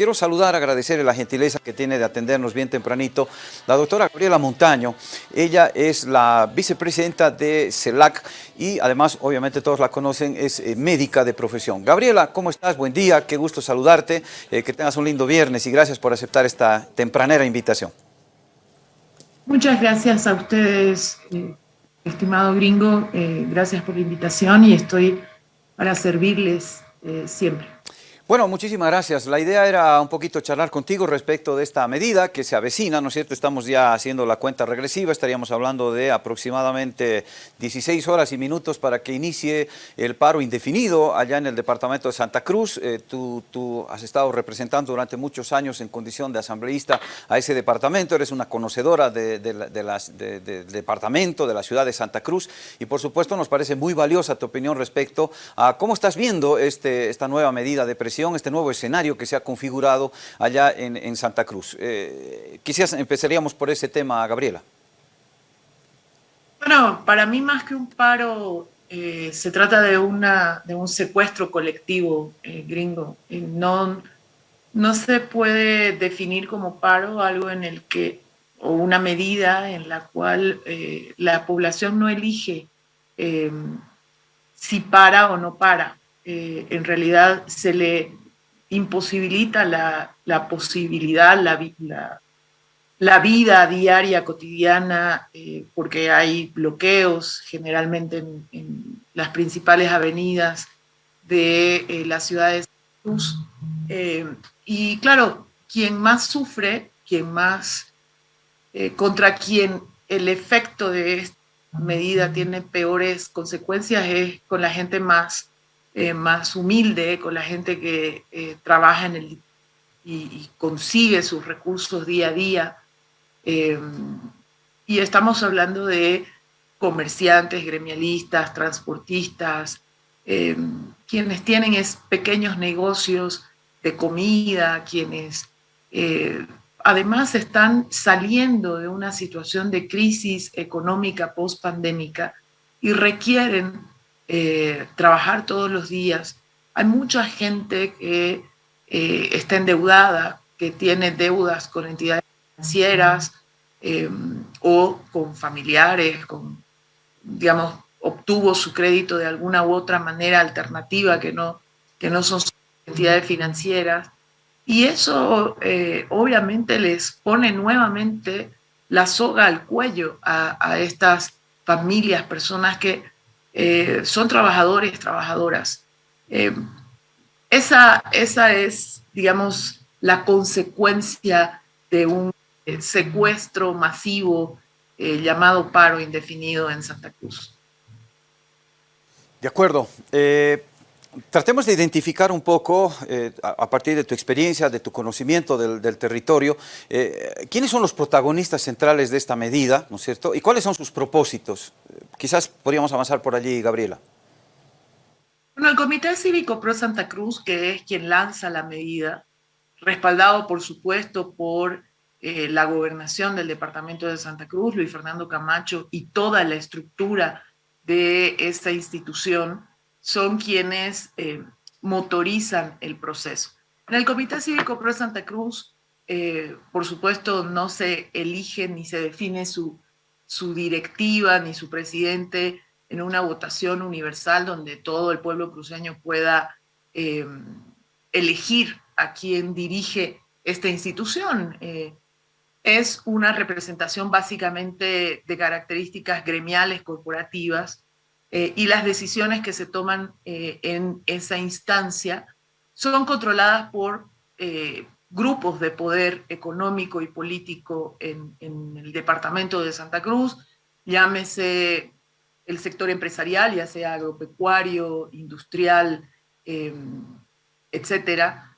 quiero saludar, agradecerle la gentileza que tiene de atendernos bien tempranito, la doctora Gabriela Montaño. Ella es la vicepresidenta de CELAC y además, obviamente todos la conocen, es eh, médica de profesión. Gabriela, ¿cómo estás? Buen día, qué gusto saludarte, eh, que tengas un lindo viernes y gracias por aceptar esta tempranera invitación. Muchas gracias a ustedes, eh, estimado gringo, gracias por la invitación y estoy para servirles siempre. Bueno, muchísimas gracias. La idea era un poquito charlar contigo respecto de esta medida que se avecina, ¿no es cierto? Estamos ya haciendo la cuenta regresiva, estaríamos hablando de aproximadamente 16 horas y minutos para que inicie el paro indefinido allá en el departamento de Santa Cruz. Eh, tú, has estado representando durante muchos años en condición de asambleísta a ese departamento, eres una conocedora de, del departamento, de la ciudad de Santa Cruz y por supuesto nos parece muy valiosa tu opinión respecto a cómo estás viendo este, esta nueva medida de presión este nuevo escenario que se ha configurado allá en, Santa Cruz. Eh, quizás empezaríamos por ese tema, Gabriela. Bueno, para mí más que un paro, eh, se trata de, una, de un secuestro colectivo eh, gringo. no, no se puede definir como paro algo en el que, o una medida en la cual la población no elige si para o no para. En realidad se le imposibilita la, posibilidad, la, la, vida diaria, cotidiana, eh, porque hay bloqueos generalmente en, las principales avenidas de eh, las ciudades. Eh, y claro, quien más sufre, quien más, contra quien el efecto de esta medida tiene peores consecuencias es con la gente más eh, más humilde, con la gente que eh, trabaja en el y, consigue sus recursos día a día. Em, y estamos hablando de comerciantes, gremialistas, transportistas, quienes tienen es pequeños negocios de comida, quienes eh, además están saliendo de una situación de crisis económica post-pandémica y requieren eh, trabajar todos los días. Hay mucha gente que eh, está endeudada, que tiene deudas con entidades financieras em, o con familiares, con, digamos, obtuvo su crédito de alguna u otra manera alternativa que no, que no son entidades financieras. Y eso eh, obviamente les pone nuevamente la soga al cuello a, a estas familias, personas que eh, son trabajadores, trabajadoras. Eh, esa, esa es, digamos, la consecuencia de un eh, secuestro masivo llamado paro indefinido en Santa Cruz. De acuerdo. Tratemos de identificar un poco, eh, a, partir de tu experiencia, de tu conocimiento del, territorio, eh, quiénes son los protagonistas centrales de esta medida, ¿no es cierto? Y cuáles son sus propósitos. quizás podríamos avanzar por allí, Gabriela. Bueno, el Comité Cívico Pro Santa Cruz, que es quien lanza la medida, respaldado por supuesto por eh, la gobernación del departamento de Santa Cruz, Luis Fernando Camacho y toda la estructura de esta institución, son quienes eh, motorizan el proceso. En el Comité Cívico Pro Santa Cruz, eh, por supuesto, no se elige ni se define su, su directiva ni su presidente en una votación universal donde todo el pueblo cruceño pueda eh, elegir a quien dirige esta institución. es una representación básicamente de características gremiales, corporativas, eh, y las decisiones que se toman eh, en esa instancia son controladas por eh, grupos de poder económico y político en, el departamento de Santa Cruz, llámese el sector empresarial, ya sea agropecuario, industrial, etcétera.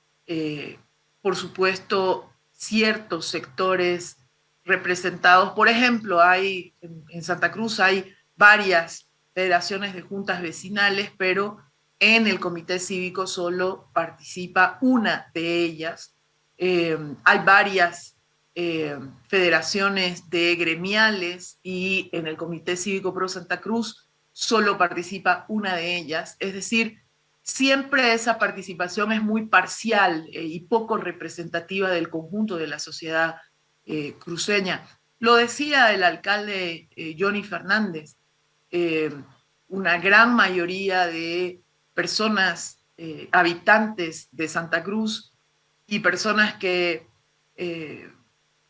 por supuesto, ciertos sectores representados, por ejemplo, hay en Santa Cruz hay varias federaciones de juntas vecinales, pero en el comité cívico solo participa una de ellas. Eh, hay varias eh, federaciones de gremiales y en el comité cívico pro Santa Cruz solo participa una de ellas. Es decir, siempre esa participación es muy parcial eh, y poco representativa del conjunto de la sociedad cruceña. Lo decía el alcalde Johnny Fernández, una gran mayoría de personas, habitantes de Santa Cruz y personas que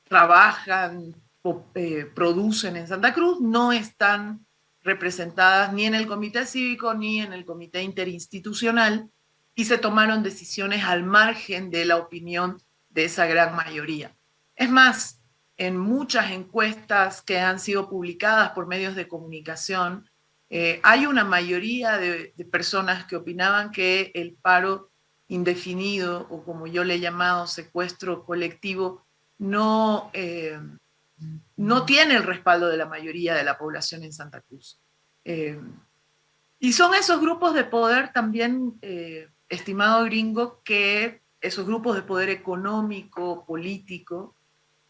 trabajan o producen en Santa Cruz no están representadas ni en el comité cívico ni en el comité interinstitucional y se tomaron decisiones al margen de la opinión de esa gran mayoría. Es más, en muchas encuestas que han sido publicadas por medios de comunicación, eh, hay una mayoría de, personas que opinaban que el paro indefinido, o como yo le he llamado secuestro colectivo, no, eh, no tiene el respaldo de la mayoría de la población en Santa Cruz. Eh, y son esos grupos de poder también, eh, estimado gringo, que esos grupos de poder económico, político,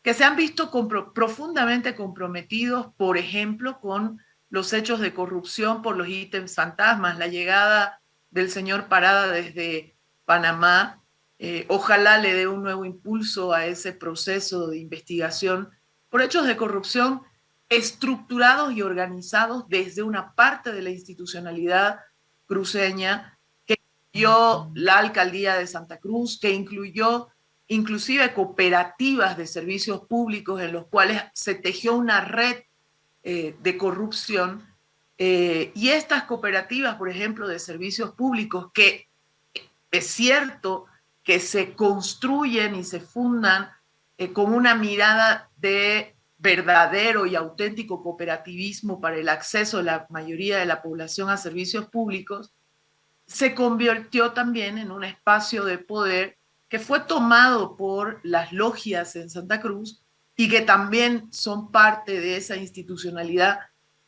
que se han visto profundamente comprometidos, por ejemplo, con los hechos de corrupción por los ítems fantasmas, la llegada del señor Parada desde Panamá, eh, ojalá le dé un nuevo impulso a ese proceso de investigación por hechos de corrupción estructurados y organizados desde una parte de la institucionalidad cruceña que incluyó la alcaldía de Santa Cruz, que incluyó inclusive cooperativas de servicios públicos en los cuales se tejió una red eh, de corrupción. Eh, y estas cooperativas, por ejemplo, de servicios públicos, que es cierto que se construyen y se fundan eh, con una mirada de verdadero y auténtico cooperativismo para el acceso de la mayoría de la población a servicios públicos, se convirtió también en un espacio de poder que fue tomado por las logias en Santa Cruz y que también son parte de esa institucionalidad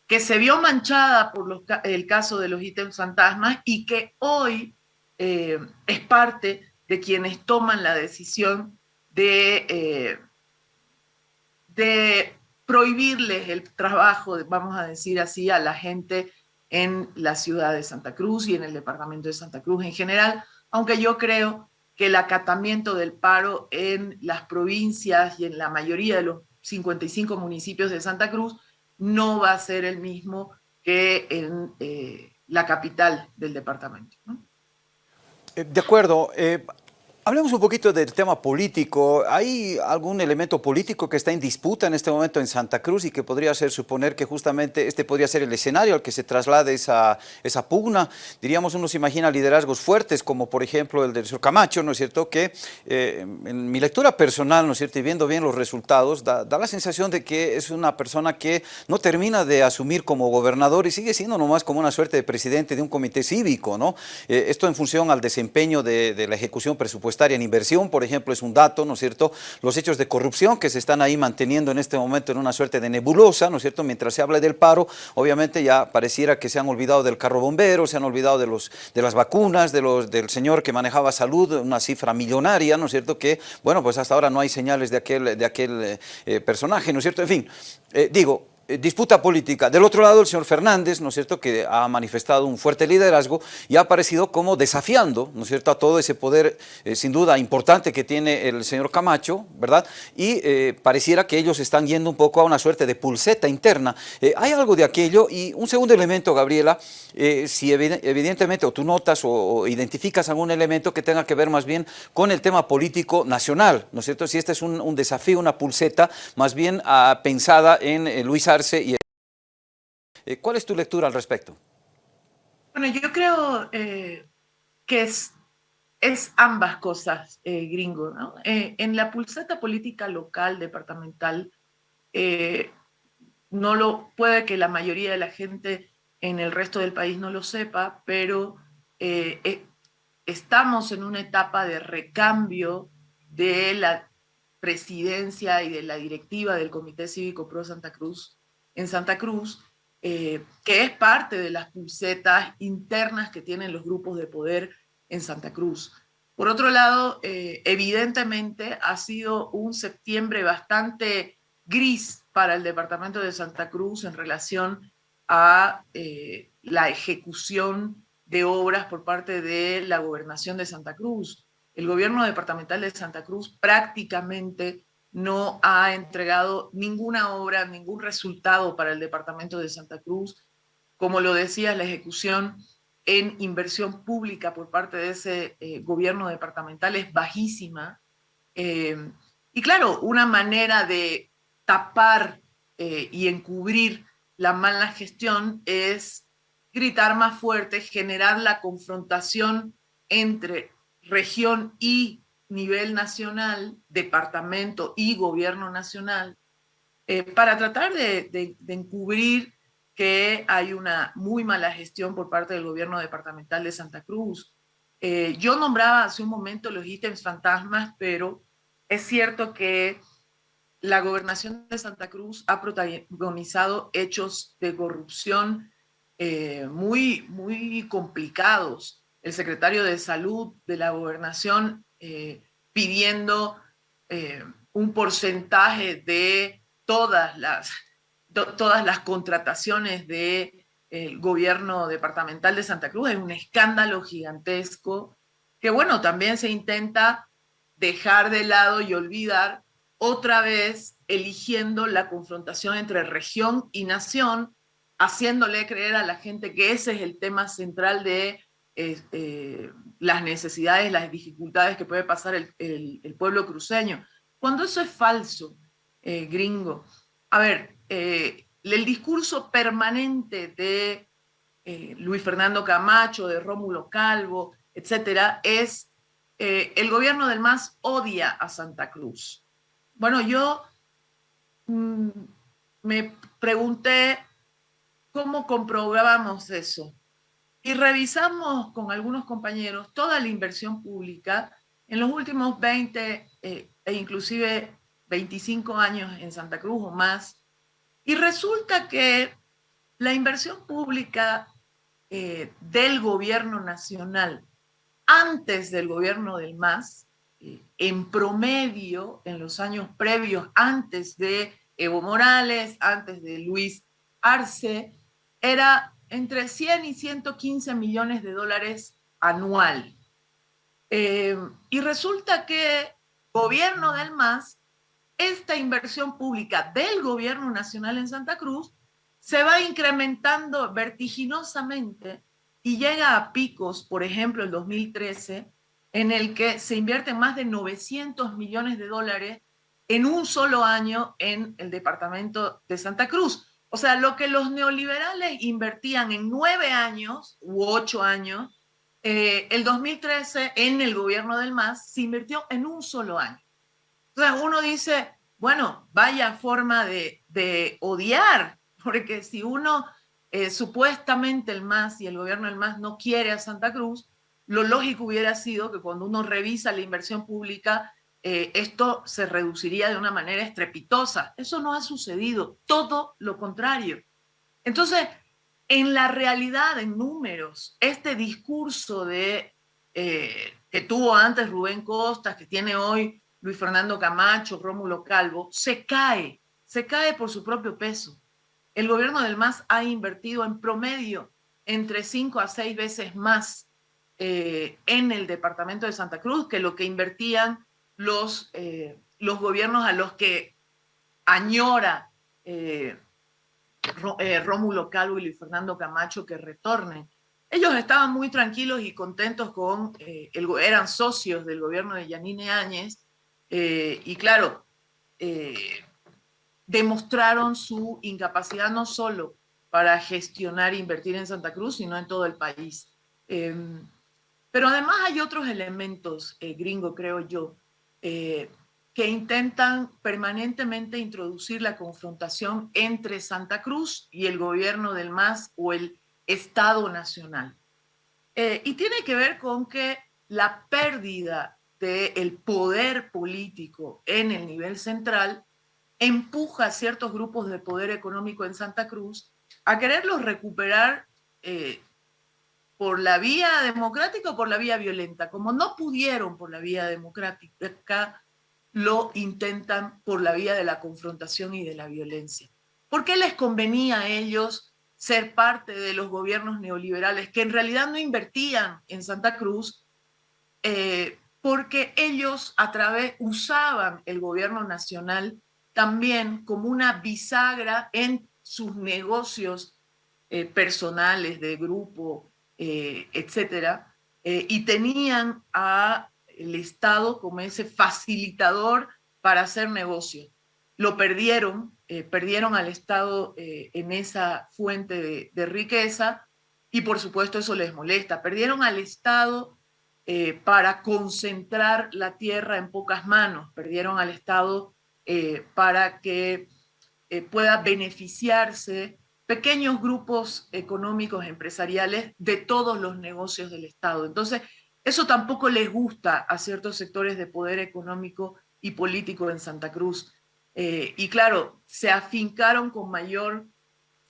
que se vio manchada por el caso de los ítems fantasmas y que hoy eh, es parte de quienes toman la decisión de, eh, de prohibirles el trabajo, vamos a decir así, a la gente en la ciudad de Santa Cruz y en el departamento de Santa Cruz en general, aunque yo creo que el acatamiento del paro en las provincias y en la mayoría de los 55 municipios de Santa Cruz no va a ser el mismo que en eh, la capital del departamento. Eh, de acuerdo. Eh, Hablemos un poquito del tema político. ¿Hay algún elemento político que está en disputa en este momento en Santa Cruz y que podría ser suponer que justamente este podría ser el escenario al que se traslade esa, esa pugna? Diríamos, uno se imagina liderazgos fuertes como por ejemplo el del señor Camacho, ¿no es cierto? Que eh, en mi lectura personal, ¿no es cierto? Y viendo bien los resultados, da, la sensación de que es una persona que no termina de asumir como gobernador y sigue siendo nomás como una suerte de presidente de un comité cívico, ¿no? Eh, esto en función al desempeño de, de la ejecución presupuestaria en inversión, por ejemplo, es un dato, ¿no es cierto? Los hechos de corrupción que se están ahí manteniendo en este momento en una suerte de nebulosa, ¿no es cierto? Mientras se habla del paro, obviamente ya pareciera que se han olvidado del carro bombero, se han olvidado de, los, de las vacunas, de los, del señor que manejaba salud, una cifra millonaria, ¿no es cierto? Que, bueno, pues hasta ahora no hay señales de aquel, de aquel eh, personaje, ¿no es cierto? En fin, eh, digo, eh, disputa política. Del otro lado, el señor Fernández, ¿no es cierto?, que ha manifestado un fuerte liderazgo y ha aparecido como desafiando, ¿no es cierto?, a todo ese poder, eh, sin duda, importante que tiene el señor Camacho, ¿verdad?, y eh, pareciera que ellos están yendo un poco a una suerte de pulseta interna. ¿Hay algo de aquello? Y un segundo elemento, Gabriela, si evidentemente, o tú notas o, identificas algún elemento que tenga que ver más bien con el tema político nacional, ¿no es cierto?, si este es un, desafío, una pulseta, más bien ah, pensada en Eh, ¿Cuál es tu lectura al respecto? Bueno, yo creo eh, que es, es ambas cosas, eh, gringo. en la pulseta política local, departamental, no lo, puede que la mayoría de la gente en el resto del país no lo sepa, pero estamos en una etapa de recambio de la presidencia y de la directiva del Comité Cívico Pro Santa Cruz en Santa Cruz, eh, que es parte de las pulsetas internas que tienen los grupos de poder en Santa Cruz. Por otro lado, eh, evidentemente ha sido un septiembre bastante gris para el departamento de Santa Cruz en relación a eh, la ejecución de obras por parte de la gobernación de Santa Cruz. El gobierno departamental de Santa Cruz prácticamente no ha entregado ninguna obra, ningún resultado para el departamento de Santa Cruz. Como lo decía, la ejecución en inversión pública por parte de ese eh, gobierno departamental es bajísima. Eh, y claro, una manera de tapar eh, y encubrir la mala gestión es gritar más fuerte, generar la confrontación entre región y nivel nacional, departamento y gobierno nacional, eh, para tratar de, encubrir que hay una muy mala gestión por parte del gobierno departamental de Santa Cruz. Eh, yo nombraba hace un momento los ítems fantasmas, pero es cierto que la gobernación de Santa Cruz ha protagonizado hechos de corrupción eh, muy, muy complicados. El secretario de Salud de la gobernación eh, pidiendo eh, un porcentaje de todas las, todas las contrataciones del gobierno departamental de Santa Cruz. Es un escándalo gigantesco que, bueno, también se intenta dejar de lado y olvidar otra vez eligiendo la confrontación entre región y nación, haciéndole creer a la gente que ese es el tema central de eh, eh, las necesidades, las dificultades que puede pasar el, pueblo cruceño. Cuando eso es falso, eh, gringo. A ver, el discurso permanente de Luis Fernando Camacho, de Rómulo Calvo, etcétera, es el gobierno del MAS odia a Santa Cruz. Bueno, yo mm, me pregunté cómo comprobábamos eso. Y revisamos con algunos compañeros toda la inversión pública en los últimos 20 eh, e inclusive 25 años en Santa Cruz o más. Y resulta que la inversión pública eh, del gobierno nacional antes del gobierno del MAS en promedio, en los años previos, antes de Evo Morales, antes de Luis Arce, era entre 100 y 115 millones de dólares anual. Eh, y resulta que gobierno del MAS, esta inversión pública del gobierno nacional en Santa Cruz se va incrementando vertiginosamente y llega a picos, por ejemplo, el 2013, en el que se invierten más de 900 millones de dólares en un solo año en el departamento de Santa Cruz. O sea, lo que los neoliberales invertían en nueve años u ocho años, eh, el 2013 en el gobierno del MAS se invirtió en un solo año. Entonces uno dice, bueno, vaya forma de, odiar, porque si uno eh, supuestamente el MAS y el gobierno del MAS no quiere a Santa Cruz, lo lógico hubiera sido que cuando uno revisa la inversión pública, eh, esto se reduciría de una manera estrepitosa. Eso no ha sucedido, todo lo contrario. Entonces, en la realidad, en números, este discurso de, eh, que tuvo antes Rubén Costas, que tiene hoy Luis Fernando Camacho, Rómulo Calvo, se cae, se cae por su propio peso. El gobierno del MAS ha invertido en promedio entre cinco a seis veces más eh, en el departamento de Santa Cruz que lo que invertían los, eh, los gobiernos a los que añora eh, Rómulo Calvo y Luis Fernando Camacho que retornen. Ellos estaban muy tranquilos y contentos con, el, eran socios del gobierno de Yanine Áñez y claro, demostraron su incapacidad no solo para gestionar e invertir en Santa Cruz, sino en todo el país. Em, pero además hay otros elementos, eh, gringo, creo yo, eh, que intentan permanentemente introducir la confrontación entre Santa Cruz y el gobierno del MAS o el Estado Nacional. Eh, y tiene que ver con que la pérdida del poder político en el nivel central empuja a ciertos grupos de poder económico en Santa Cruz a quererlos recuperar por la vía democrática o por la vía violenta. Como no pudieron por la vía democrática, lo intentan por la vía de la confrontación y de la violencia. ¿Por qué les convenía a ellos ser parte de los gobiernos neoliberales que en realidad no invertían en Santa Cruz eh, porque ellos a través usaban el gobierno nacional también como una bisagra en sus negocios eh, personales de grupo, eh, etcétera, y tenían a el Estado como ese facilitador para hacer negocio. Lo perdieron, eh, perdieron al Estado eh, en esa fuente de, riqueza y por supuesto eso les molesta. Perdieron al Estado eh, para concentrar la tierra en pocas manos, perdieron al Estado para que pueda beneficiarse pequeños grupos económicos empresariales de todos los negocios del Estado. Entonces, eso tampoco les gusta a ciertos sectores de poder económico y político en Santa Cruz. Eh, y claro, se afincaron con mayor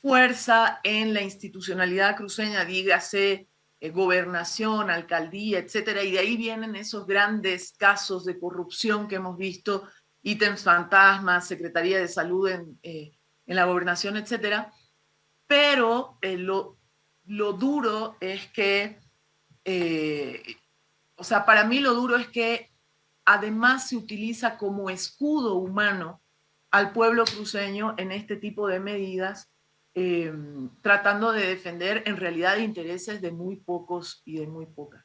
fuerza en la institucionalidad cruceña, dígase eh, gobernación, alcaldía, etcétera, y de ahí vienen esos grandes casos de corrupción que hemos visto, ítems fantasmas, Secretaría de Salud en, eh, en la gobernación, etcétera. Pero lo, lo, duro es que o sea, para mí lo duro es que además se utiliza como escudo humano al pueblo cruceño en este tipo de medidas, em, tratando de defender en realidad intereses de muy pocos y de muy pocas.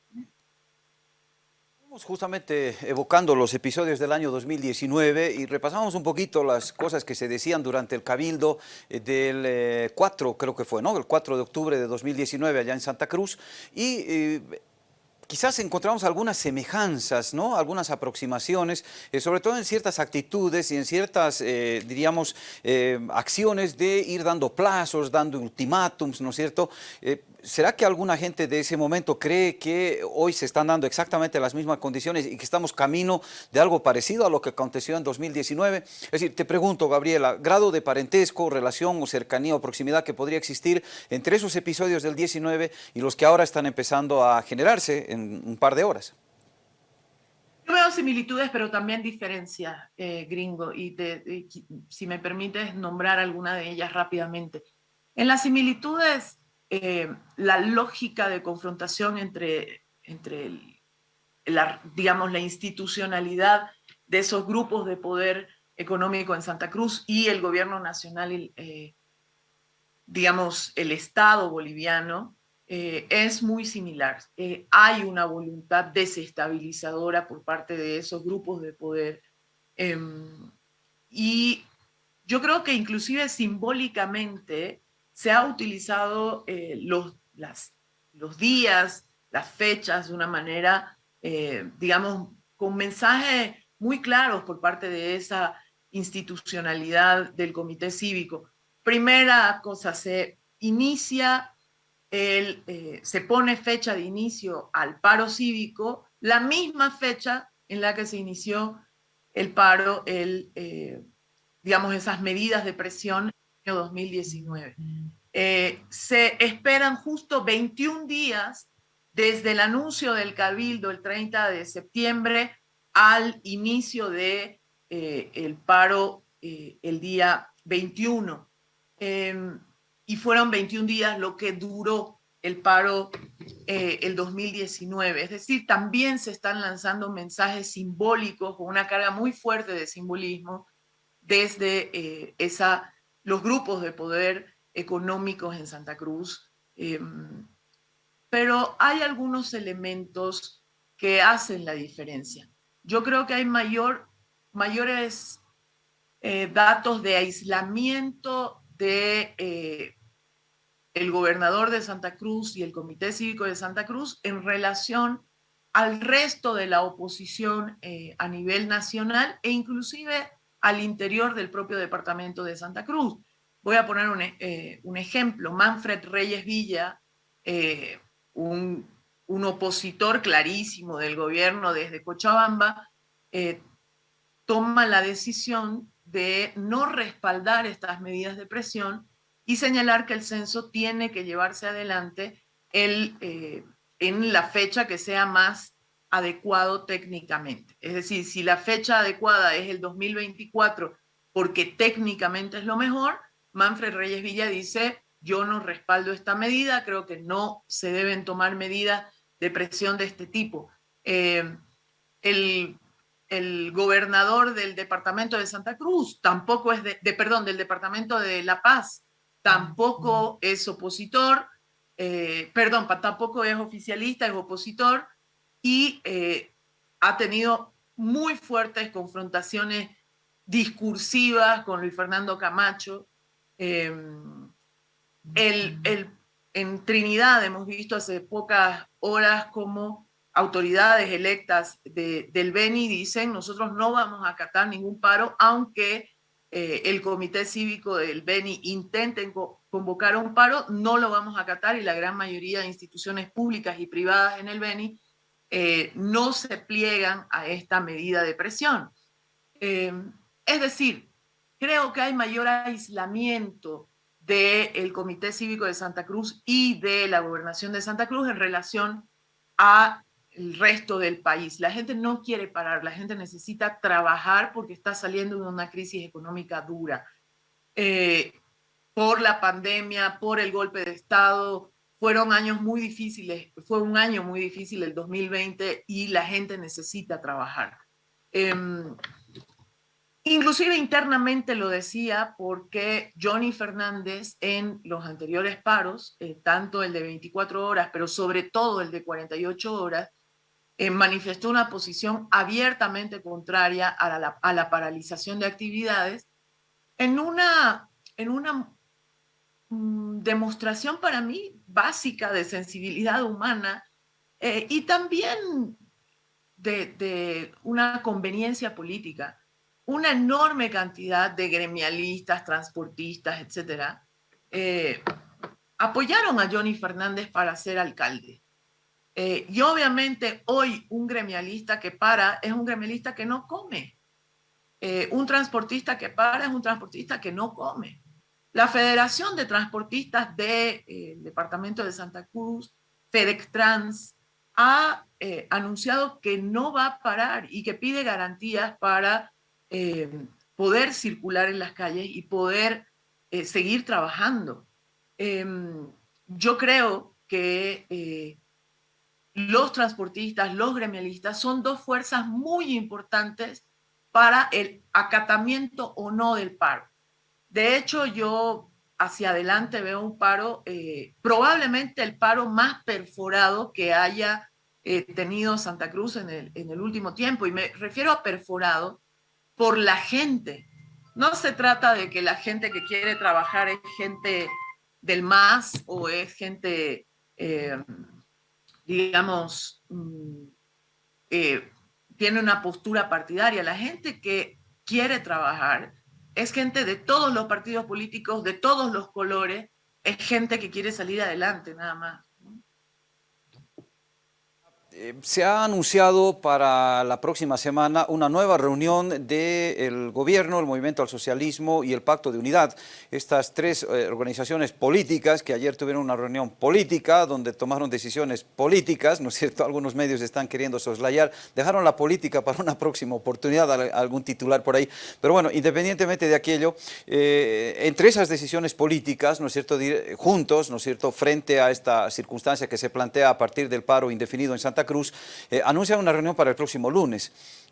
Justamente evocando los episodios del año 2019 y repasamos un poquito las cosas que se decían durante el cabildo eh, del 4, eh, creo que fue, ¿no? El 4 de octubre de 2019 allá en Santa Cruz y eh, quizás encontramos algunas semejanzas, ¿no? algunas aproximaciones, sobre todo en ciertas actitudes y en ciertas, diríamos, acciones de ir dando plazos, dando ultimátums, ¿no es cierto? ¿Será que alguna gente de ese momento cree que hoy se están dando exactamente las mismas condiciones y que estamos camino de algo parecido a lo que aconteció en 2019? Es decir, te pregunto, Gabriela, grado de parentesco, relación o cercanía o proximidad que podría existir entre esos episodios del 19 y los que ahora están empezando a generarse en un par de horas. Yo veo similitudes, pero también diferencias, eh, gringo, y, si me permites nombrar alguna de ellas rápidamente. En las similitudes eh, la lógica de confrontación entre, entre la, digamos, la institucionalidad de esos grupos de poder económico en Santa Cruz y el gobierno nacional, eh, digamos, el Estado boliviano, eh, es muy similar. hay una voluntad desestabilizadora por parte de esos grupos de poder. Em, y yo creo que inclusive simbólicamente se ha utilizado eh, los, los días, las fechas de una manera, eh, digamos, con mensajes muy claros por parte de esa institucionalidad del comité cívico. Primera cosa, se inicia, el, eh, se pone fecha de inicio al paro cívico, la misma fecha en la que se inició el paro, el, digamos, esas medidas de presión 2019. Eh, se esperan justo 21 días desde el anuncio del Cabildo el 30 de septiembre al inicio de eh, el paro eh, el día 21. Em, y fueron 21 días lo que duró el paro el 2019. Es decir, también se están lanzando mensajes simbólicos con una carga muy fuerte de simbolismo desde esa los grupos de poder económicos en Santa Cruz, em, pero hay algunos elementos que hacen la diferencia. Yo creo que hay mayor, mayores eh, datos de aislamiento de eh, el gobernador de Santa Cruz y el Comité Cívico de Santa Cruz en relación al resto de la oposición eh, a nivel nacional e inclusive al interior del propio departamento de Santa Cruz. Voy a poner un, eh, ejemplo. Manfred Reyes Villa, eh, un, opositor clarísimo del gobierno desde Cochabamba, eh, toma la decisión de no respaldar estas medidas de presión y señalar que el censo tiene que llevarse adelante el, en la fecha que sea más adecuado técnicamente. Es decir, si la fecha adecuada es el 2024 porque técnicamente es lo mejor, Manfred Reyes Villa dice, yo no respaldo esta medida, creo que no se deben tomar medidas de presión de este tipo. Eh, el, gobernador del departamento de Santa Cruz tampoco es de, perdón, del departamento de La Paz, tampoco es opositor, eh, perdón, tampoco es oficialista, es opositor y eh, ha tenido muy fuertes confrontaciones discursivas con Luis Fernando Camacho. Em, el, en Trinidad hemos visto hace pocas horas como autoridades electas del Beni dicen nosotros no vamos a acatar ningún paro, aunque eh, el comité cívico del Beni intente convocar un paro, no lo vamos a acatar y la gran mayoría de instituciones públicas y privadas en el Beni eh, no se pliegan a esta medida de presión. Eh, es decir, creo que hay mayor aislamiento del Comité Cívico de Santa Cruz y de la Gobernación de Santa Cruz en relación a el resto del país. La gente no quiere parar, la gente necesita trabajar porque está saliendo de una crisis económica dura. Eh, por la pandemia, por el golpe de Estado, fueron años muy difíciles, fue un año muy difícil el 2020 y la gente necesita trabajar. Em, inclusive internamente lo decía porque Johnny Fernández en los anteriores paros, eh, tanto el de 24 horas, pero sobre todo el de 48 horas, eh, manifestó una posición abiertamente contraria a la, a la, paralización de actividades en una, en una demostración para mí básica de sensibilidad humana eh, y también de, una conveniencia política. Una enorme cantidad de gremialistas, transportistas, etcétera, eh, apoyaron a Johnny Fernández para ser alcalde. Eh, y obviamente hoy un gremialista que para es un gremialista que no come. un transportista que para es un transportista que no come. La Federación de Transportistas del eh, Departamento de Santa Cruz, FedExTrans, ha eh, anunciado que no va a parar y que pide garantías para eh, poder circular en las calles y poder seguir trabajando. Em, yo creo que los transportistas, los gremialistas son dos fuerzas muy importantes para el acatamiento o no del paro. De hecho, yo hacia adelante veo un paro, eh, probablemente el paro más perforado que haya eh, tenido Santa Cruz en el, último tiempo. Y me refiero a perforado por la gente. No se trata de que la gente que quiere trabajar es gente del MAS o es gente, eh, digamos, mm, tiene una postura partidaria. La gente que quiere trabajar es gente de todos los partidos políticos, de todos los colores, es gente que quiere salir adelante nada más. Eh, se ha anunciado para la próxima semana una nueva reunión del gobierno, el Movimiento al Socialismo y el Pacto de Unidad. Estas tres eh, organizaciones políticas que ayer tuvieron una reunión política donde tomaron decisiones políticas, ¿no es cierto? Algunos medios están queriendo soslayar, dejaron la política para una próxima oportunidad, algún titular por ahí. Pero bueno, independientemente de aquello, eh, entre esas decisiones políticas, ¿no es cierto? Juntos, ¿no es cierto? Frente a esta circunstancia que se plantea a partir del paro indefinido en Santa Cruz, eh, anuncia una reunión para el próximo lunes.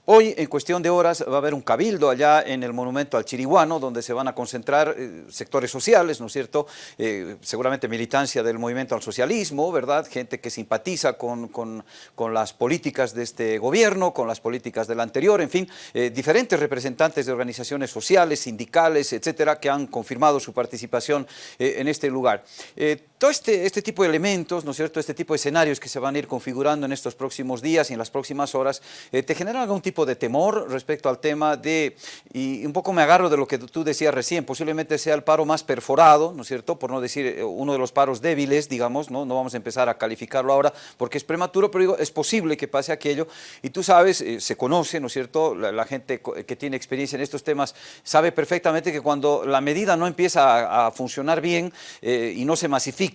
Hoy, en cuestión de horas, va a haber un cabildo allá en el monumento al Chiriguano, donde se van a concentrar eh, sectores sociales, ¿no es cierto? Eh, seguramente militancia del movimiento al socialismo, ¿verdad? Gente que simpatiza con, con, con, las políticas de este gobierno, con las políticas del anterior, en fin, eh, diferentes representantes de organizaciones sociales, sindicales, etcétera, que han confirmado su participación en este lugar. Todo este, este tipo de elementos, ¿no es cierto? Este tipo de escenarios que se van a ir configurando en estos próximos días y en las próximas horas, te generan algún tipo de temor respecto al tema de, y un poco me agarro de lo que tú decías recién, posiblemente sea el paro más perforado, ¿no es cierto?, por no decir eh, uno de los paros débiles, digamos, ¿no? No vamos a empezar a calificarlo ahora porque es prematuro, pero digo, es posible que pase aquello, y tú sabes, eh, se conoce, ¿no es cierto?, la, gente que tiene experiencia en estos temas sabe perfectamente que cuando la medida no empieza a, funcionar bien eh, y no se masifica,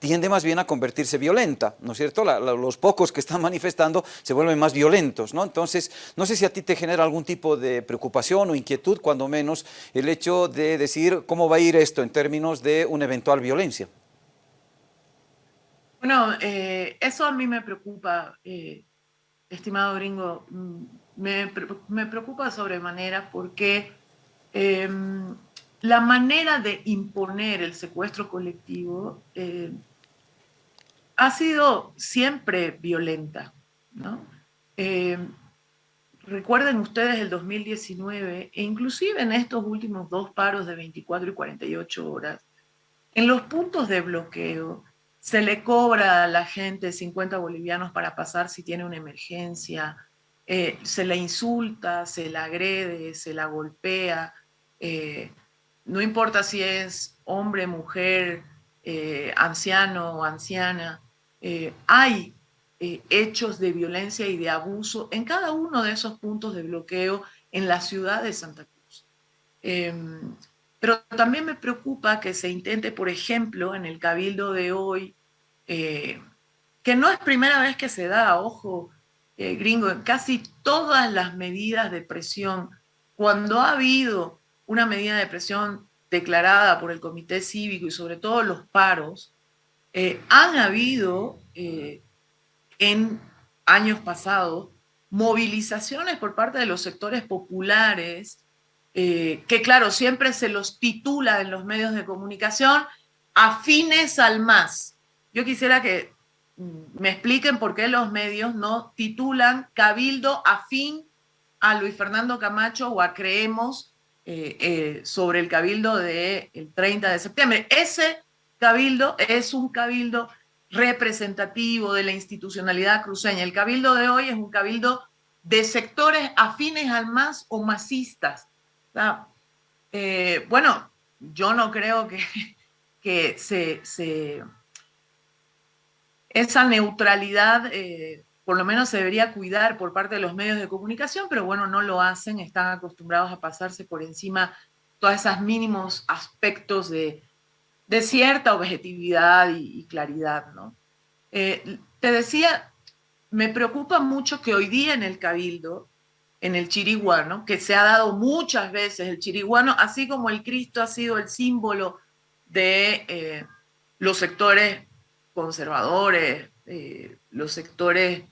tiende más bien a convertirse violenta, ¿no es cierto? los pocos que están manifestando se vuelven más violentos, ¿no? Entonces, no sé si a ti te genera algún tipo de preocupación o inquietud, cuando menos, el hecho de decir cómo va a ir esto en términos de una eventual violencia. Bueno, eh, eso a mí me preocupa, eh, estimado gringo, mm, me, me, preocupa sobremanera porque em, la manera de imponer el secuestro colectivo eh, ha sido siempre violenta. ¿no? recuerden ustedes el 2019 e inclusive en estos últimos dos paros de 24 y 48 horas, en los puntos de bloqueo, se le cobra a la gente 50 bolivianos para pasar si tiene una emergencia, eh, se la insulta, se la agrede, se la golpea, eh, no importa si es hombre, mujer, eh, anciano o anciana, hay hechos de violencia y de abuso en cada uno de esos puntos de bloqueo en la ciudad de Santa Cruz. Em, pero también me preocupa que se intente, por ejemplo, en el cabildo de hoy, eh, que no es primera vez que se da, ojo, eh, gringo, en casi todas las medidas de presión, cuando ha habido una medida de presión declarada por el Comité Cívico y sobre todo los paros, eh, han habido en años pasados movilizaciones por parte de los sectores populares eh, que claro, siempre se los titula en los medios de comunicación afines al MAS. Yo quisiera que mm, me expliquen por qué los medios no titulan Cabildo afín a Luis Fernando Camacho o a Creemos eh, eh, sobre el Cabildo del 30 de septiembre. Ese Cabildo es un Cabildo representativo de la institucionalidad cruceña. El Cabildo de hoy es un Cabildo de sectores afines al MAS o masistas eh, bueno, yo no creo que, que se, esa neutralidad por lo menos se debería cuidar por parte de los medios de comunicación, pero bueno, no lo hacen, están acostumbrados a pasarse por encima todos esos mínimos aspectos de, cierta objetividad y, claridad. ¿no? Eh, te decía, me preocupa mucho que hoy día en el Cabildo en el chiriguano, que se ha dado muchas veces el chiriguano, así como el Cristo ha sido el símbolo de eh, los sectores conservadores, eh, los sectores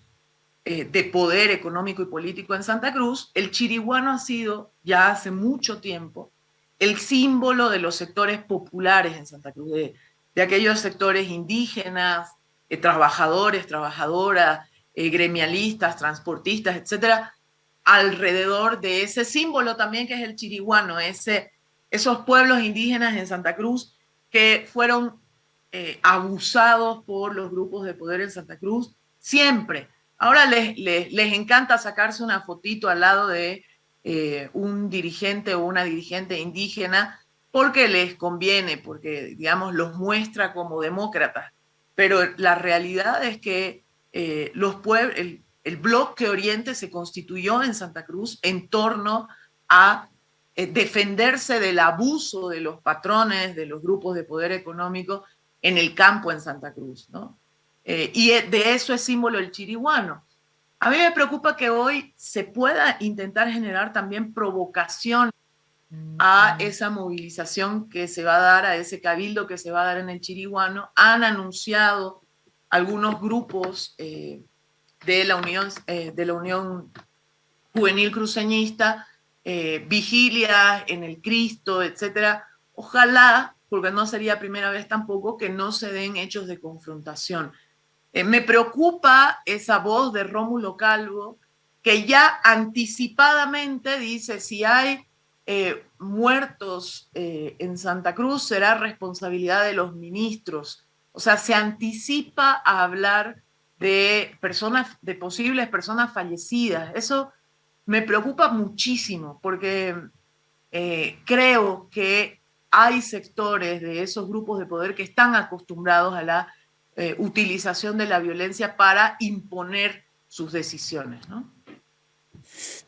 eh, de poder económico y político en Santa Cruz, el chiriguano ha sido ya hace mucho tiempo el símbolo de los sectores populares en Santa Cruz, de, de aquellos sectores indígenas, trabajadores, trabajadoras, gremialistas, transportistas, etcétera, alrededor de ese símbolo también que es el chiriguano, esos pueblos indígenas en Santa Cruz que fueron eh, abusados por los grupos de poder en Santa Cruz, siempre. Ahora les, les, encanta sacarse una fotito al lado de eh, un dirigente o una dirigente indígena porque les conviene, porque, digamos, los muestra como demócratas. Pero la realidad es que eh, pueblos, el bloque Oriente se constituyó en Santa Cruz en torno a eh, defenderse del abuso de los patrones, de los grupos de poder económico en el campo en Santa Cruz. ¿no? Eh, y e, de eso es símbolo el chiriguano. A mí me preocupa que hoy se pueda intentar generar también provocación a esa movilización que se va a dar, a ese cabildo que se va a dar en el Chiriguano. Han anunciado algunos grupos eh, de la Unión, eh, de la Unión Juvenil Cruceñista, eh, vigilia en el Cristo, etcétera. Ojalá, porque no sería primera vez tampoco, que no se den hechos de confrontación. Eh, me preocupa esa voz de Rómulo Calvo, que ya anticipadamente dice, si hay muertos en Santa Cruz, será responsabilidad de los ministros. O sea, se anticipa a hablar de personas, de posibles personas fallecidas. Eso me preocupa muchísimo porque eh, creo que hay sectores de esos grupos de poder que están acostumbrados a la eh, utilización de la violencia para imponer sus decisiones.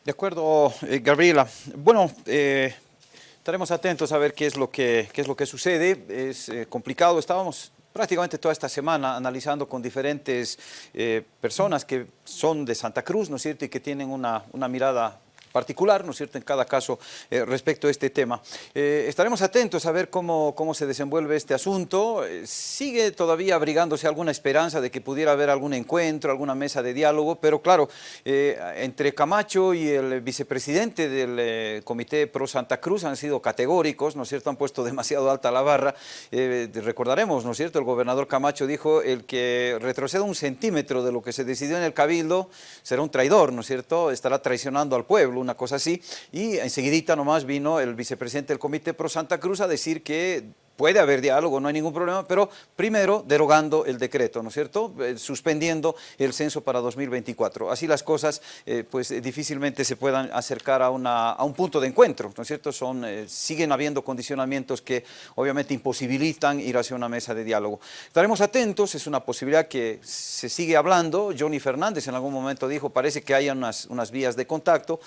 De acuerdo, eh, Gabriela. Bueno, estaremos atentos a ver qué es lo que, qué es lo que sucede. Es complicado. Estábamos prácticamente toda esta semana analizando con diferentes eh, personas que son de Santa Cruz, ¿no es cierto?, y que tienen una, una mirada particular, ¿no es cierto?, en cada caso eh, respecto a este tema. Eh, estaremos atentos a ver cómo, cómo se desenvuelve este asunto. Eh, sigue todavía abrigándose alguna esperanza de que pudiera haber algún encuentro, alguna mesa de diálogo, pero claro, entre Camacho y el vicepresidente del Comité Pro Santa Cruz han sido categóricos, ¿no es cierto?, han puesto demasiado alta la barra. recordaremos, ¿no es cierto?, el gobernador Camacho dijo, el que retroceda un centímetro de lo que se decidió en el Cabildo será un traidor, ¿no es cierto?, estará traicionando al pueblo una cosa así, y enseguidita nomás vino el vicepresidente del Comité Pro Santa Cruz a decir que puede haber diálogo, no hay ningún problema, pero primero derogando el decreto, ¿no es cierto?, eh, suspendiendo el censo para 2024. Así las cosas, eh, pues eh, difícilmente se puedan acercar a, una, a, un punto de encuentro, ¿no es cierto?, Son, siguen habiendo condicionamientos que obviamente imposibilitan ir hacia una mesa de diálogo. Estaremos atentos, es una posibilidad que se sigue hablando, Johnny Fernández en algún momento dijo, parece que hay unas, unas vías de contacto,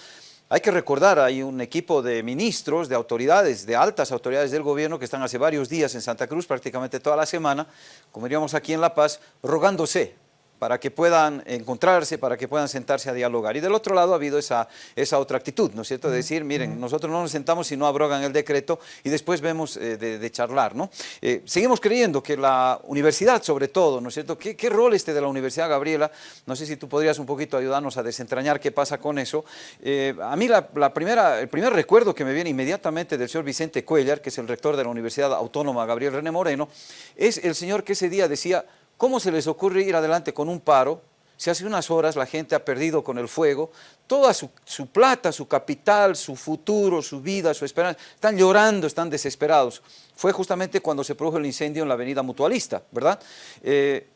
hay que recordar, hay un equipo de ministros, de autoridades, de altas autoridades del gobierno que están hace varios días en Santa Cruz, prácticamente toda la semana, como diríamos aquí en La Paz, rogándose para que puedan encontrarse, para que puedan sentarse a dialogar. Y del otro lado ha habido esa, esa otra actitud, ¿no es cierto?, de decir, miren, nosotros no nos sentamos si no abrogan el decreto y después vemos eh, de, charlar, ¿no? Eh, seguimos creyendo que la universidad, sobre todo, ¿no es cierto?, ¿Qué, ¿Qué, rol este de la Universidad, Gabriela? No sé si tú podrías un poquito ayudarnos a desentrañar qué pasa con eso. Eh, a mí la, la, primera, el primer recuerdo que me viene inmediatamente del señor Vicente Cuellar, que es el rector de la Universidad Autónoma Gabriel René Moreno, es el señor que ese día decía, ¿Cómo se les ocurre ir adelante con un paro? Si hace unas horas la gente ha perdido con el fuego, toda su, plata, su capital, su futuro, su vida, su esperanza, están llorando, están desesperados. Fue justamente cuando se produjo el incendio en la avenida Mutualista, ¿verdad? Eh,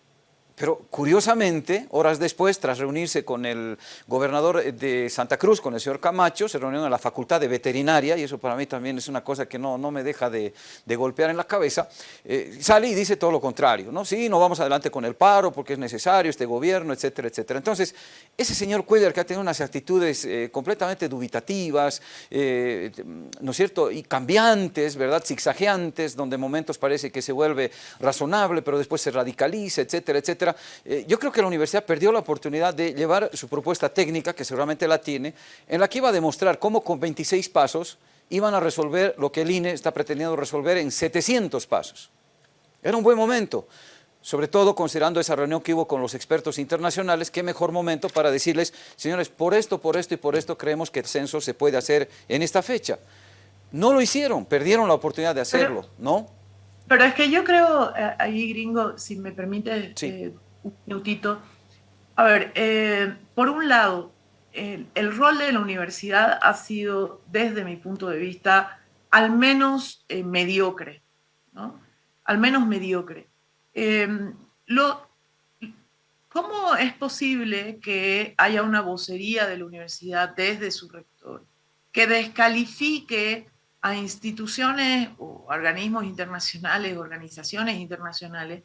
pero curiosamente, horas después, tras reunirse con el gobernador de Santa Cruz, con el señor Camacho, se reunieron en la Facultad de Veterinaria, y eso para mí también es una cosa que no, no me deja de, golpear en la cabeza, eh, sale y dice todo lo contrario, ¿no? Sí, no vamos adelante con el paro porque es necesario este gobierno, etcétera, etcétera. Entonces, ese señor Cuellar que ha tenido unas actitudes eh, completamente dubitativas, eh, ¿no es cierto?, y cambiantes, ¿verdad?, zigzagueantes, donde momentos parece que se vuelve razonable, pero después se radicaliza, etcétera, etcétera, eh, yo creo que la universidad perdió la oportunidad de llevar su propuesta técnica, que seguramente la tiene, en la que iba a demostrar cómo con 26 pasos iban a resolver lo que el INE está pretendiendo resolver en 700 pasos. Era un buen momento, sobre todo considerando esa reunión que hubo con los expertos internacionales, qué mejor momento para decirles, señores, por esto, por esto y por esto creemos que el censo se puede hacer en esta fecha. No lo hicieron, perdieron la oportunidad de hacerlo, ¿no? Pero es que yo creo, eh, ahí gringo, si me permite eh, un minutito, a ver, eh, por un lado, el, rol de la universidad ha sido, desde mi punto de vista, al menos mediocre, ¿no? Al menos mediocre. Em, lo, ¿Cómo es posible que haya una vocería de la universidad desde su rector que descalifique a instituciones o organismos internacionales, organizaciones internacionales,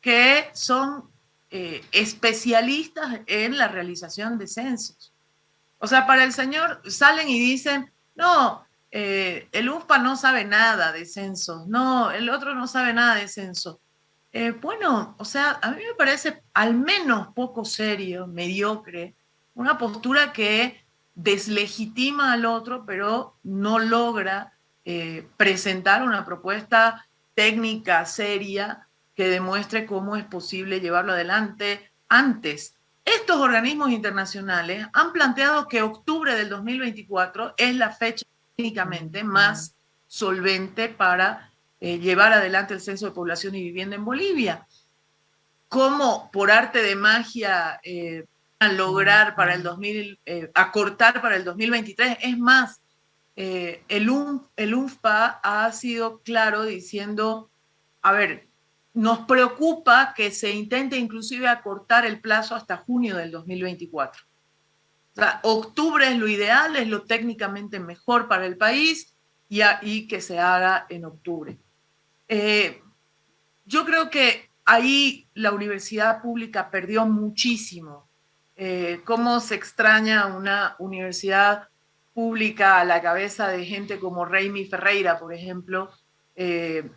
que son eh, especialistas en la realización de censos. O sea, para el señor salen y dicen, no, eh, el UFPA no sabe nada de censos, no, el otro no sabe nada de censos. Eh, bueno, o sea, a mí me parece al menos poco serio, mediocre, una postura que deslegitima al otro, pero no logra eh, presentar una propuesta técnica seria que demuestre cómo es posible llevarlo adelante antes. Estos organismos internacionales han planteado que octubre del 2024 es la fecha técnicamente más solvente para eh, llevar adelante el censo de población y vivienda en Bolivia. ¿Cómo por arte de magia eh, lograr para el 2000, acortar para el 2023? Es más, eh, el, el UNFPA ha sido claro diciendo, a ver, nos preocupa que se intente inclusive acortar el plazo hasta junio del 2024. O sea, octubre es lo ideal, es lo técnicamente mejor para el país y, y que se haga en octubre. Eh, yo creo que ahí la universidad pública perdió muchísimo. Eh, ¿Cómo se extraña una universidad pública a la cabeza de gente como Raimi Ferreira, por ejemplo, eh,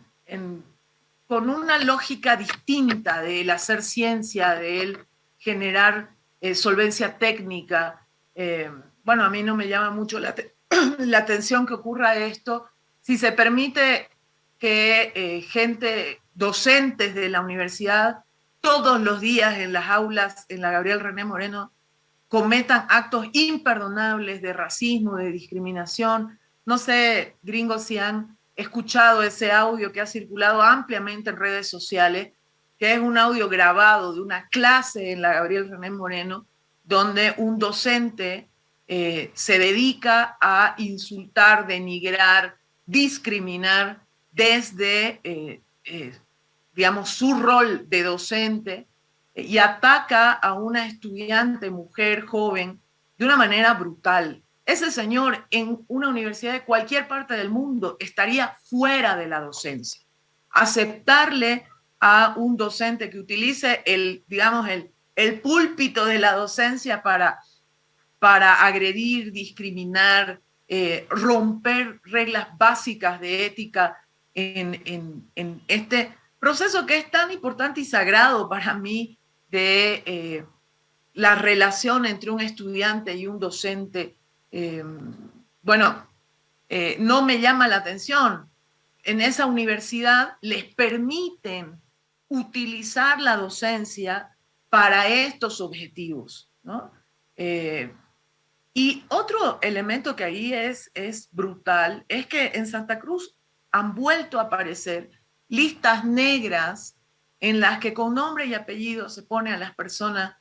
con una lógica distinta del hacer ciencia, del generar eh, solvencia técnica. Bueno, a mí no me llama mucho la, la, atención que ocurra esto. Si se permite que gente, docentes de la universidad, todos los días en las aulas, en la Gabriel René Moreno, cometan actos imperdonables de racismo, de discriminación. No sé, gringos, si han escuchado ese audio que ha circulado ampliamente en redes sociales, que es un audio grabado de una clase en la Gabriel René Moreno, donde un docente eh, se dedica a insultar, denigrar, discriminar desde, eh, eh, digamos, su rol de docente y ataca a una estudiante mujer joven de una manera brutal. Ese señor en una universidad de cualquier parte del mundo estaría fuera de la docencia. Aceptarle a un docente que utilice el, digamos, el, el púlpito de la docencia para, para agredir, discriminar, eh, romper reglas básicas de ética en, en, en, este proceso que es tan importante y sagrado para mí de eh, la relación entre un estudiante y un docente eh, bueno, eh, no me llama la atención. En esa universidad les permiten utilizar la docencia para estos objetivos. Eh, y otro elemento que ahí es, es brutal es que en Santa Cruz han vuelto a aparecer listas negras en las que con nombre y apellido se pone a las personas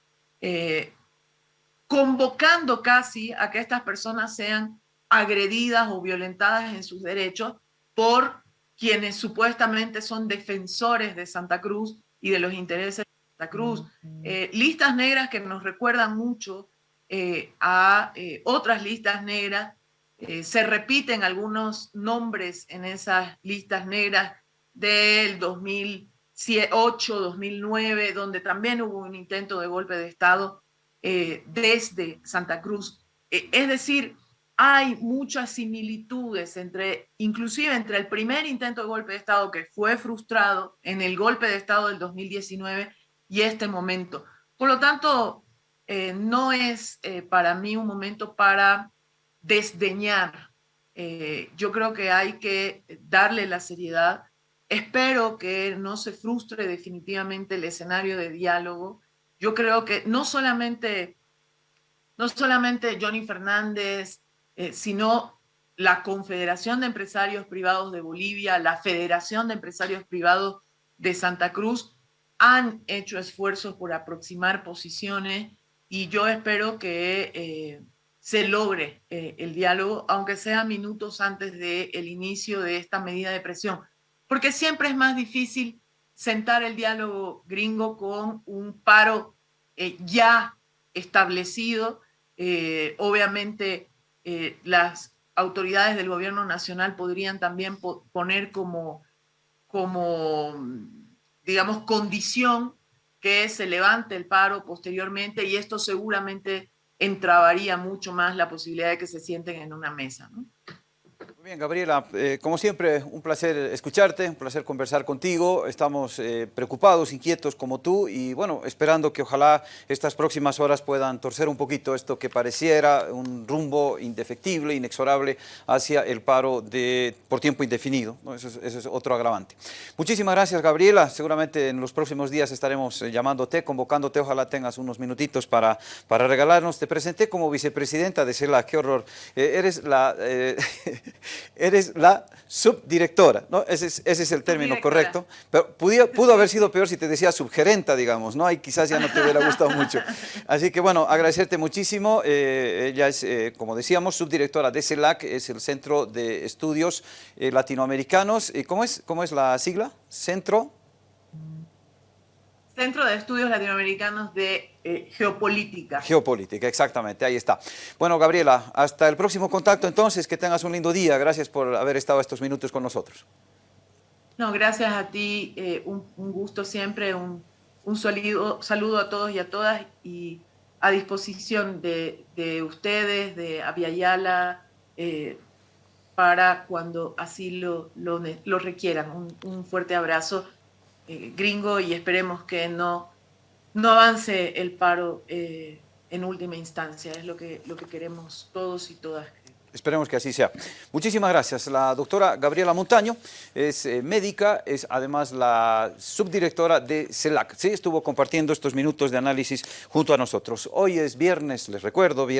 convocando casi a que estas personas sean agredidas o violentadas en sus derechos por quienes supuestamente son defensores de Santa Cruz y de los intereses de Santa Cruz. Eh, listas negras que nos recuerdan mucho eh, a eh, otras listas negras. se repiten algunos nombres en esas listas negras del 2008, 2009, donde también hubo un intento de golpe de Estado eh, desde Santa Cruz. Eh, es decir, hay muchas similitudes entre, inclusive entre el primer intento de golpe de Estado que fue frustrado en el golpe de Estado del 2019 y este momento. Por lo tanto, eh, no es para mí un momento para desdeñar. yo creo que hay que darle la seriedad. Espero que no se frustre definitivamente el escenario de diálogo. Yo creo que no solamente, no solamente Johnny Fernández, eh, sino la Confederación de Empresarios Privados de Bolivia, la Federación de Empresarios Privados de Santa Cruz, han hecho esfuerzos por aproximar posiciones y yo espero que eh, se logre eh, el diálogo, aunque sea minutos antes del inicio de esta medida de presión, porque siempre es más difícil sentar el diálogo gringo con un paro eh, ya establecido. Eh, obviamente eh, las autoridades del gobierno nacional podrían también poner como, como, digamos, condición que se levante el paro posteriormente y esto seguramente entrabaría mucho más la posibilidad de que se sienten en una mesa. Bien, Gabriela, eh, como siempre, un placer escucharte, un placer conversar contigo. Estamos eh, preocupados, inquietos como tú y bueno, esperando que ojalá estas próximas horas puedan torcer un poquito esto que pareciera un rumbo indefectible, inexorable hacia el paro de, por tiempo indefinido. Eso, es, otro agravante. Muchísimas gracias, Gabriela. Seguramente en los próximos días estaremos eh, llamándote, convocándote. Ojalá tengas unos minutitos para, para regalarnos. Te presenté como vicepresidenta de CELA. Qué horror. eres la... eres la subdirectora, ¿no? Ese es, ese es el término correcto, pero pudo, pudo haber sido peor si te decía subgerenta, digamos, ¿no? Y quizás ya no te hubiera gustado mucho. Así que bueno, agradecerte muchísimo, eh, ella es, eh, como decíamos, subdirectora de CELAC, es el Centro de Estudios eh, Latinoamericanos, ¿cómo es, ¿cómo es la sigla? Centro... Centro de Estudios Latinoamericanos de eh, Geopolítica. Geopolítica, exactamente, ahí está. Bueno, Gabriela, hasta el próximo contacto entonces, que tengas un lindo día. Gracias por haber estado estos minutos con nosotros. No, gracias a ti, eh, un, gusto siempre, un, un saludo, saludo, a todos y a todas y a disposición de, ustedes, de Aviala, eh, para cuando así lo, lo, requieran. un fuerte abrazo eh, gringo y esperemos que no, no avance el paro eh, en última instancia. Es lo que, lo que queremos todos y todas. Esperemos que así sea. Muchísimas gracias. La doctora Gabriela Montaño es eh, médica, es además la subdirectora de CELAC. Sí, estuvo compartiendo estos minutos de análisis junto a nosotros. Hoy es viernes, les recuerdo, viernes